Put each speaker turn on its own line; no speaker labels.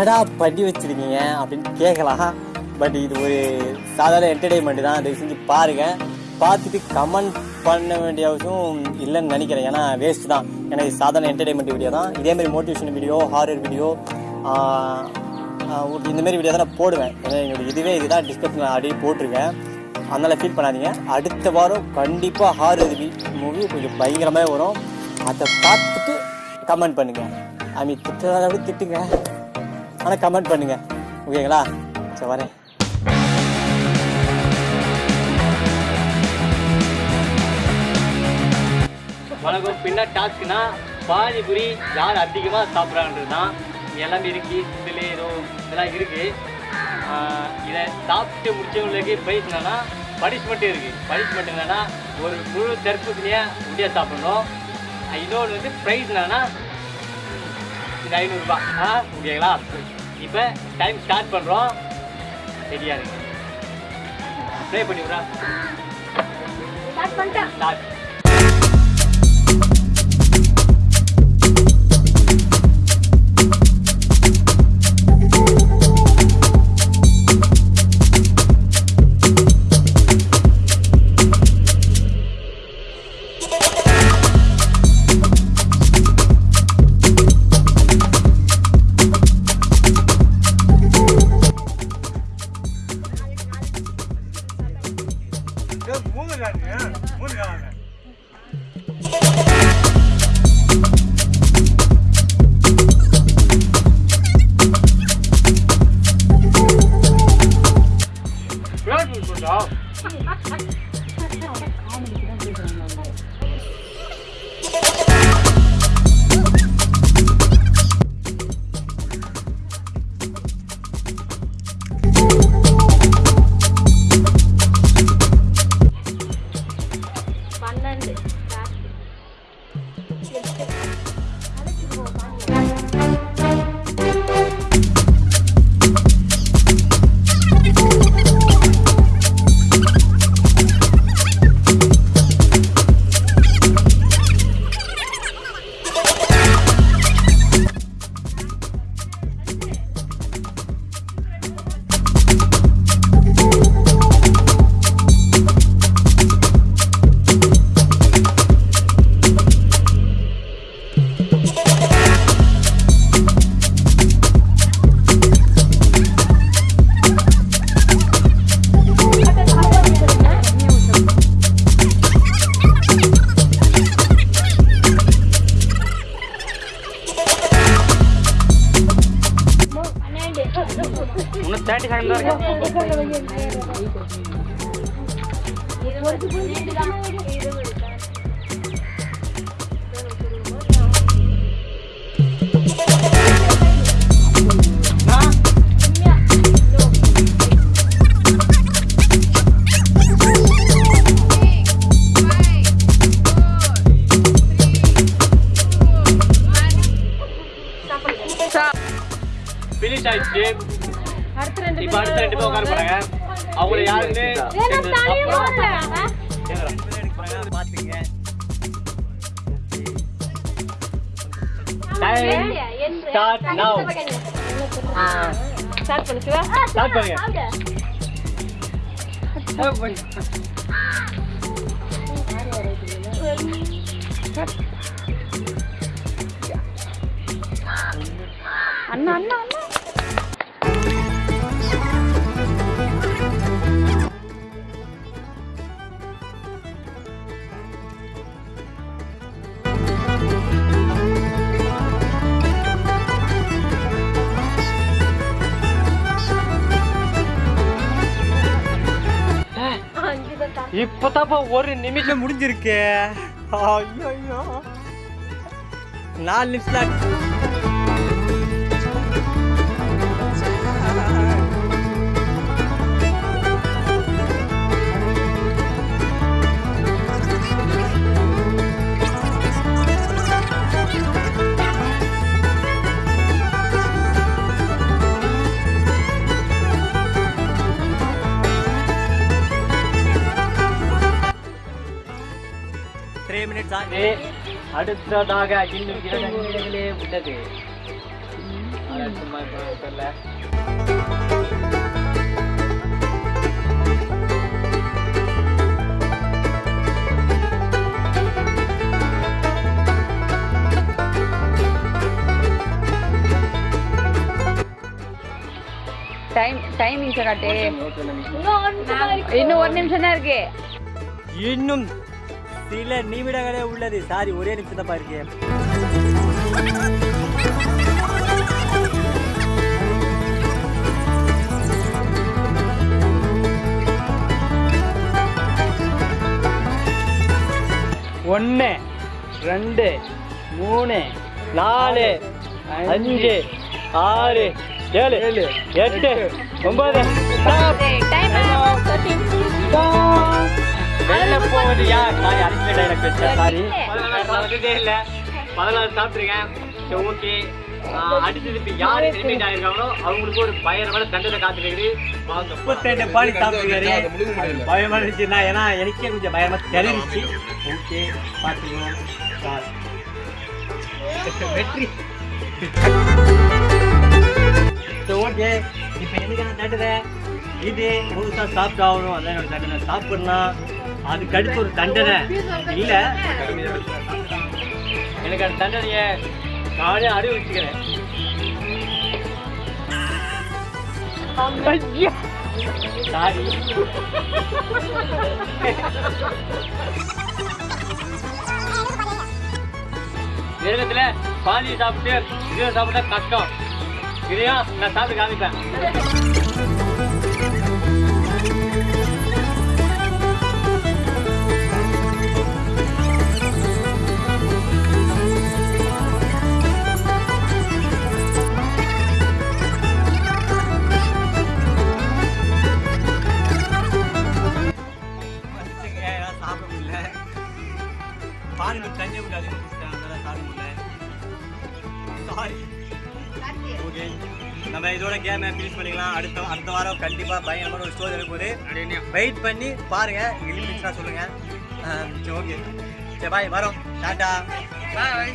என்னடா பண்ணி வச்சிருக்கீங்க அப்படின்னு கேட்கலாம். பட் இது ஒரு சாதாரண என்டர்டெயின்மெண்ட் தான். தயவு செஞ்சு பாருங்க. பார்த்துட்டு கமெண்ட் பண்ண வேண்டிய அவசியம் இல்லைன்னு நினைக்கிறேன். ஏன்னா வேஸ்ட் தான். எனக்கு இது சாதாரண என்டர்டெயின்மெண்ட் வீடியோ தான். இதே மாதிரி மோட்டிவேஷன் வீடியோ ஹாரர் வீடியோ இந்தமாரி வீடியோ தான் நான் போடுவேன் என்னோட இதுவே இதுதான். டிஸ்கிரிப்ஷன் அப்படியே போட்டிருக்கேன். அதனால் ஃபீல் பண்ணாதீங்க. அடுத்த வாரம் கண்டிப்பாக ஹாரர் மூவி கொஞ்சம் பயங்கரமாக வரும். அதை பார்த்துட்டு கமெண்ட் பண்ணுங்கள் ஐ மீன் திட்டுறத விட திட்டுங்க. ஆனால் கமெண்ட் பண்ணுங்கள் ஓகேங்களா? சரி வரேன். வணக்கம். பின்ன டாஸ்க்னா பானிபுரி யார் அதிகமாக சாப்பிட்றான்றது தான் இங்க எல்லாமே இருக்கு. இதில் ஏதோ இதெல்லாம் இருக்குது இதை சாப்பிட்டு முடிச்சவங்களுக்கு ப்ரைஸ் என்னென்னா பனிஷ்மெண்ட்டும் இருக்குது பனிஷ்மெண்ட் என்னென்னா ஒரு முழு தர்பூசணியை முடியா சாப்பிட்ணும். இன்னொன்று வந்து ப்ரைஸ் என்னென்னா இது ஐநூறுரூபா ஆ ஓகேங்களா? இப்போ டைம் ஸ்டார்ட் பண்ணுறோம் ரெடியாக இருக்கு ப்ளே பண்ணி விட்றா
ஸ்டார்ட் பண்ணிட்டேன்
ஸ்டார்ட்
不是这样
的不
是这
样的加油加 இருபது பன்னெண்டு தான்
இருபது ஃபினிஷ் போடுறாங்க
பாத்துங்க
ஸ்டார்ட்
Start now.
ஸ்டார்ட் பண்ணுச்சுவா
Start பண்ணுங்க.
அண்ணா அண்ணா அண்ணா.
இப்பதாப்பா ஒரு நிமிஷம் முடிஞ்சிருக்கு. ஐயோ நாலு நிமிஷம் த்ரீ மினிட்ஸ் ஆகி அடுத்ததாக இன்னும் இரண்டு நிமிடங்களே உள்ளது. சும்மா
டைம் காட்டு
இன்னும் ஒரு நிமிஷம் தான் இருக்கு.
இன்னும்
சில நிமிடங்களே உள்ளது. சாரி ஒரே நிமிஷம் தான் இருக்கு ஒன்று ரெண்டு மூணு நாலு அஞ்சு ஆறு ஏழு எட்டு ஒன்பது. போகுதுயா சாரி அடிச்சு டைலாக் வச்சேன் சாரி. வந்ததே இல்லை. பதினாறு சாப்பிட்ருக்கேன் சரி ஓகே. அடிச்சது இப்போ யார் எலிமினேட் ஆயிருக்காங்களோ அவங்களுக்கு ஒரு பயங்கரமான தண்டனை காத்துருக்குது முப்பத்தெண்டு பாடி சாப்பிட்டுருக்காரு. பயமா ஏன்னா எனக்கே கொஞ்சம் பயமா தெரிஞ்சிச்சு. ஓகே வெற்றி. ஓகே. இப்போ எனக்கான தண்டனை இது முழுசா சாப்பிட்டு ஆகணும் அதான் என்னோட அதுக்கு அடுத்து ஒரு தண்டனை. இல்ல. எனக்கு அந்த தண்டனையை நானே அறிவிச்சுக்கிறேன் சாரி. மிருகத்துல பாதி சாப்பிட்டு இது சாப்பிட்டா கஷ்டம். இதையும் நான் சாப்பிட்டு காமிப்பேன். இதோட கேமை ஃபினிஷ் பண்ணிக்கலாம். அடுத்த அடுத்த வாரம் கண்டிப்பாக பயங்கரமான ஒரு ஸ்டோரி இருக்கும்போது வெயிட் பண்ணி பாருங்க. எலிமினேஷனாக சொல்லுங்க. ஆ, சரி ஓகே சரி பாய் வரோம். டாட்டா பாய்